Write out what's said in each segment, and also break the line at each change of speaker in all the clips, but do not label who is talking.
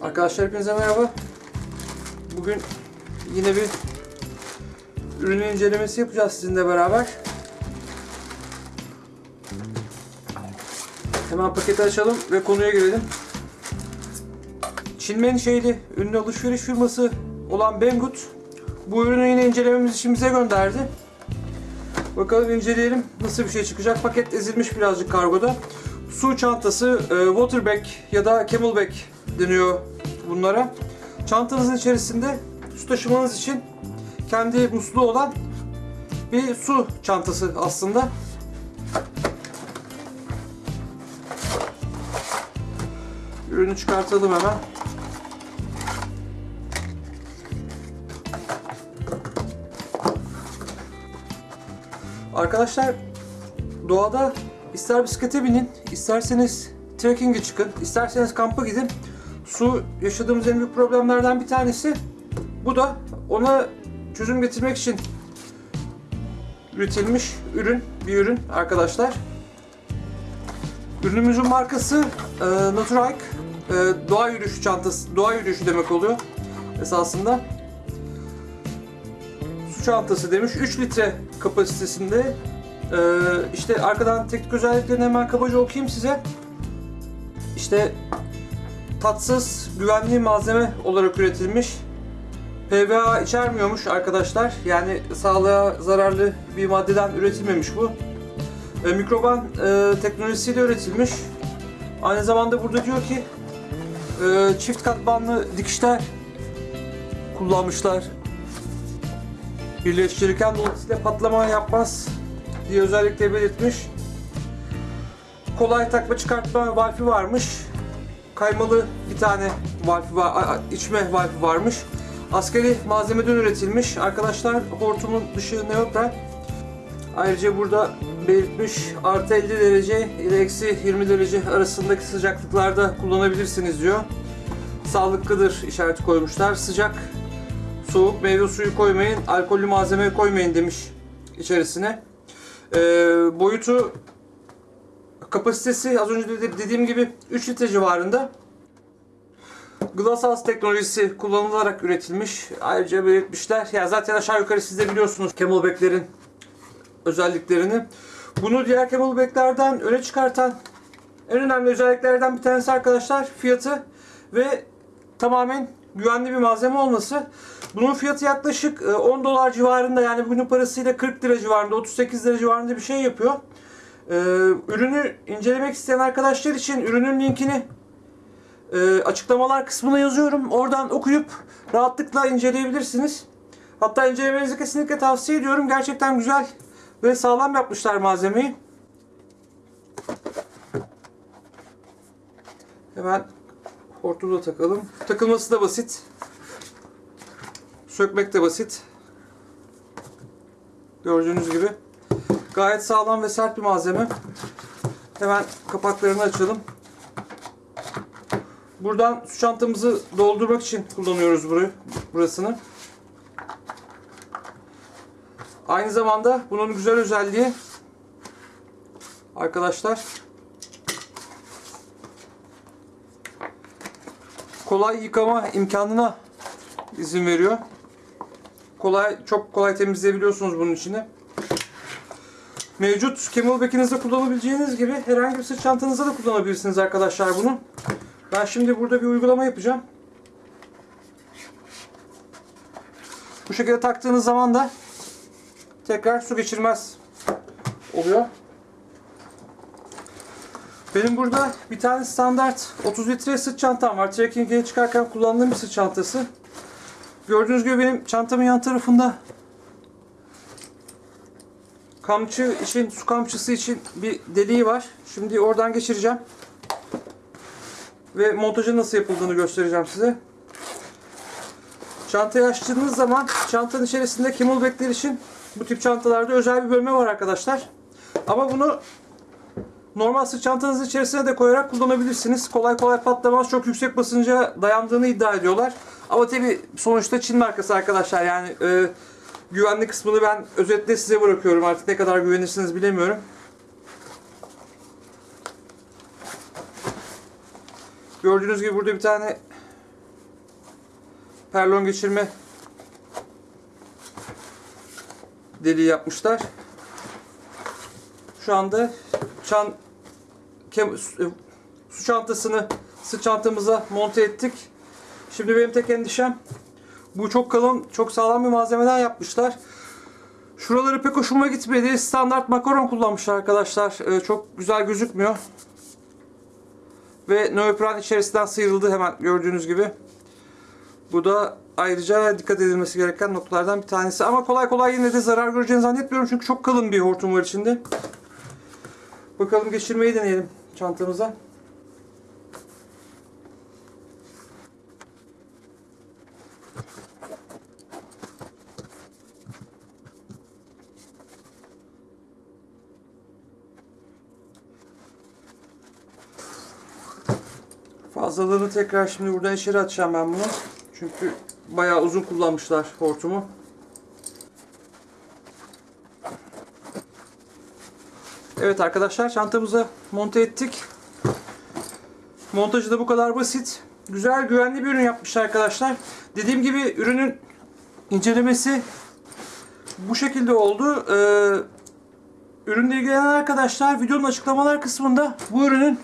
Arkadaşlar hepinize merhaba. Bugün yine bir ürün incelemesi yapacağız sizinle beraber. Hemen paketi açalım ve konuya girelim. Çin menşeili ünlü alışveriş firması olan Banggood bu ürünü yine incelememiz için bize gönderdi. Bakalım inceleyelim nasıl bir şey çıkacak. Paket ezilmiş birazcık kargoda. Su çantası, e, waterback ya da camelback deniyor bunlara. Çantanızın içerisinde su taşımanız için kendi musluğu olan bir su çantası aslında. Ürünü çıkartalım hemen. Arkadaşlar doğada ister bisiklete binin, isterseniz trekking'e çıkın, isterseniz kampa gidin. Su yaşadığımız en büyük problemlerden bir tanesi. Bu da ona çözüm getirmek için üretilmiş ürün, bir ürün arkadaşlar. Ürünümüzün markası e, Naturhike. E, doğa yürüyüşü çantası, doğa yürüyüşü demek oluyor esasında. Su çantası demiş. 3 litre kapasitesinde. E, işte arkadan teknik özelliklerini hemen kabaca okuyayım size. İşte tatsız, güvenli malzeme olarak üretilmiş. PVA içermiyormuş arkadaşlar. Yani sağlığa zararlı bir maddeden üretilmemiş bu. E, mikroban e, teknolojisiyle üretilmiş. Aynı zamanda burada diyor ki e, çift katmanlı dikişler kullanmışlar. Birleştirirken dolayısıyla patlama yapmaz diye özellikle belirtmiş. Kolay takma çıkartma valfi varmış. Kaymalı bir tane valfi var, içme valfi varmış. Askeri malzemeden üretilmiş. Arkadaşlar hortumun dışı neutral. Ayrıca burada belirtmiş artı 50 derece ile eksi 20 derece arasındaki sıcaklıklarda kullanabilirsiniz diyor. Sağlıklıdır işareti koymuşlar. Sıcak, soğuk meyve suyu koymayın, alkollü malzeme koymayın demiş içerisine. Ee, boyutu kapasitesi az önce de dediğim gibi 3 litre civarında. Glasshouse teknolojisi kullanılarak üretilmiş. Ayrıca belirtmişler. Ya zaten aşağı yukarı siz de biliyorsunuz Camelback'lerin özelliklerini. Bunu diğer Camelback'lerden öne çıkartan en önemli özelliklerden bir tanesi arkadaşlar fiyatı ve tamamen güvenli bir malzeme olması. Bunun fiyatı yaklaşık e, 10 dolar civarında yani bugünün parasıyla 40 lira civarında 38 lira civarında bir şey yapıyor. Ee, ürünü incelemek isteyen arkadaşlar için ürünün linkini e, açıklamalar kısmına yazıyorum. Oradan okuyup rahatlıkla inceleyebilirsiniz. Hatta incelemenizi kesinlikle tavsiye ediyorum. Gerçekten güzel ve sağlam yapmışlar malzemeyi. Hemen hortumu da takalım. Takılması da basit. Sökmek de basit. Gördüğünüz gibi. Gayet sağlam ve sert bir malzeme. Hemen kapaklarını açalım. Buradan su çantamızı doldurmak için kullanıyoruz burayı, burasını. Aynı zamanda bunun güzel özelliği arkadaşlar kolay yıkama imkanına izin veriyor. Kolay çok kolay temizleyebiliyorsunuz bunun içini. Mevcut camelback'inizde kullanabileceğiniz gibi herhangi bir sırt çantanızda da kullanabilirsiniz arkadaşlar bunu. Ben şimdi burada bir uygulama yapacağım. Bu şekilde taktığınız zaman da tekrar su geçirmez oluyor. Benim burada bir tane standart 30 litre sırt çantam var. Trekking'e çıkarken kullandığım bir sırt çantası. Gördüğünüz gibi benim çantamın yan tarafında kamçı için, su kamçısı için bir deliği var. Şimdi oradan geçireceğim. Ve montajı nasıl yapıldığını göstereceğim size. Çantayı açtığınız zaman çantanın içerisinde camelbackler için bu tip çantalarda özel bir bölme var arkadaşlar. Ama bunu normal sırt çantanızın içerisine de koyarak kullanabilirsiniz. Kolay kolay patlamaz. Çok yüksek basınca dayandığını iddia ediyorlar. Ama tabi sonuçta Çin markası arkadaşlar. Yani e, güvenli kısmını ben özetle size bırakıyorum. Artık ne kadar güvenirsiniz bilemiyorum. Gördüğünüz gibi burada bir tane perlon geçirme deliği yapmışlar. Şu anda çan su- e, su çantasını sırt çantamıza monte ettik. Şimdi benim tek endişem bu çok kalın, çok sağlam bir malzemeden yapmışlar. Şuraları pek hoşuma gitmedi. Standart makaron kullanmışlar arkadaşlar. Ee, çok güzel gözükmüyor. Ve neopren içerisinden sıyrıldı hemen gördüğünüz gibi. Bu da ayrıca dikkat edilmesi gereken noktalardan bir tanesi. Ama kolay kolay yine de zarar göreceğini zannetmiyorum. Çünkü çok kalın bir hortum var içinde. Bakalım geçirmeyi deneyelim çantamıza. Fazlalığını tekrar şimdi buradan içeri atacağım ben bunu. Çünkü bayağı uzun kullanmışlar hortumu. Evet arkadaşlar çantamıza monte ettik. Montajı da bu kadar basit. Güzel güvenli bir ürün yapmışlar arkadaşlar. Dediğim gibi ürünün incelemesi bu şekilde oldu. Ee, ürünle ilgilenen arkadaşlar videonun açıklamalar kısmında bu ürünün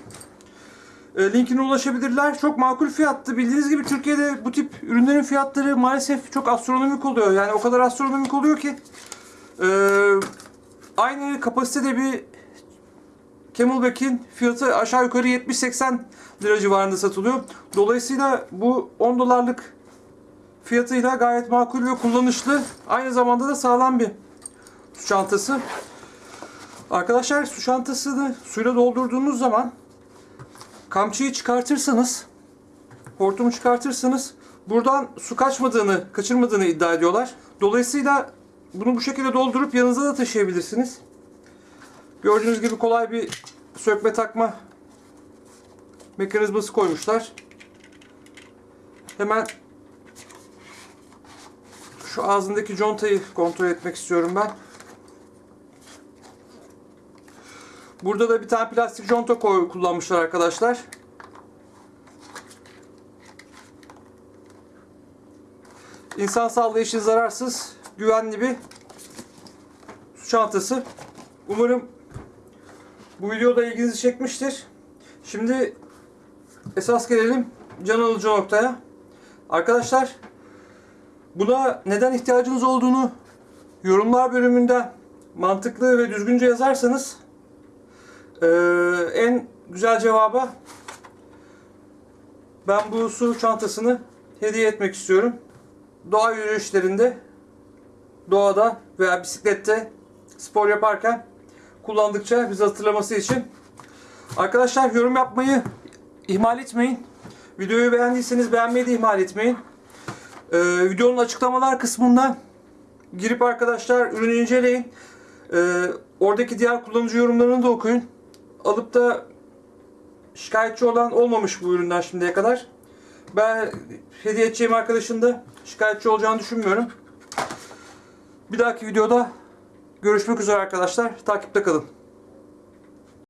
e, linkine ulaşabilirler. Çok makul fiyattı. Bildiğiniz gibi Türkiye'de bu tip ürünlerin fiyatları maalesef çok astronomik oluyor. Yani o kadar astronomik oluyor ki e, aynı kapasitede bir Camelback'in fiyatı aşağı yukarı 70-80 lira civarında satılıyor. Dolayısıyla bu 10 dolarlık fiyatıyla gayet makul ve kullanışlı. Aynı zamanda da sağlam bir su çantası. Arkadaşlar su çantasını suyla doldurduğunuz zaman kamçıyı çıkartırsanız, hortumu çıkartırsanız buradan su kaçmadığını, kaçırmadığını iddia ediyorlar. Dolayısıyla bunu bu şekilde doldurup yanınıza da taşıyabilirsiniz. Gördüğünüz gibi kolay bir sökme takma mekanizması koymuşlar. Hemen şu ağzındaki contayı kontrol etmek istiyorum ben. Burada da bir tane plastik conta kullanmışlar arkadaşlar. İnsan sağlığı için zararsız, güvenli bir su çantası. Umarım bu videoda ilginizi çekmiştir. Şimdi esas gelelim can alıcı noktaya. Arkadaşlar buna neden ihtiyacınız olduğunu yorumlar bölümünde mantıklı ve düzgünce yazarsanız en güzel cevaba ben bu su çantasını hediye etmek istiyorum. Doğa yürüyüşlerinde, doğada veya bisiklette spor yaparken kullandıkça bizi hatırlaması için. Arkadaşlar yorum yapmayı ihmal etmeyin. Videoyu beğendiyseniz beğenmeyi de ihmal etmeyin. Ee, videonun açıklamalar kısmında girip arkadaşlar ürünü inceleyin. Ee, oradaki diğer kullanıcı yorumlarını da okuyun. Alıp da şikayetçi olan olmamış bu üründen şimdiye kadar. Ben hediye edeceğim arkadaşın da şikayetçi olacağını düşünmüyorum. Bir dahaki videoda görüşmek üzere arkadaşlar. Takipte kalın.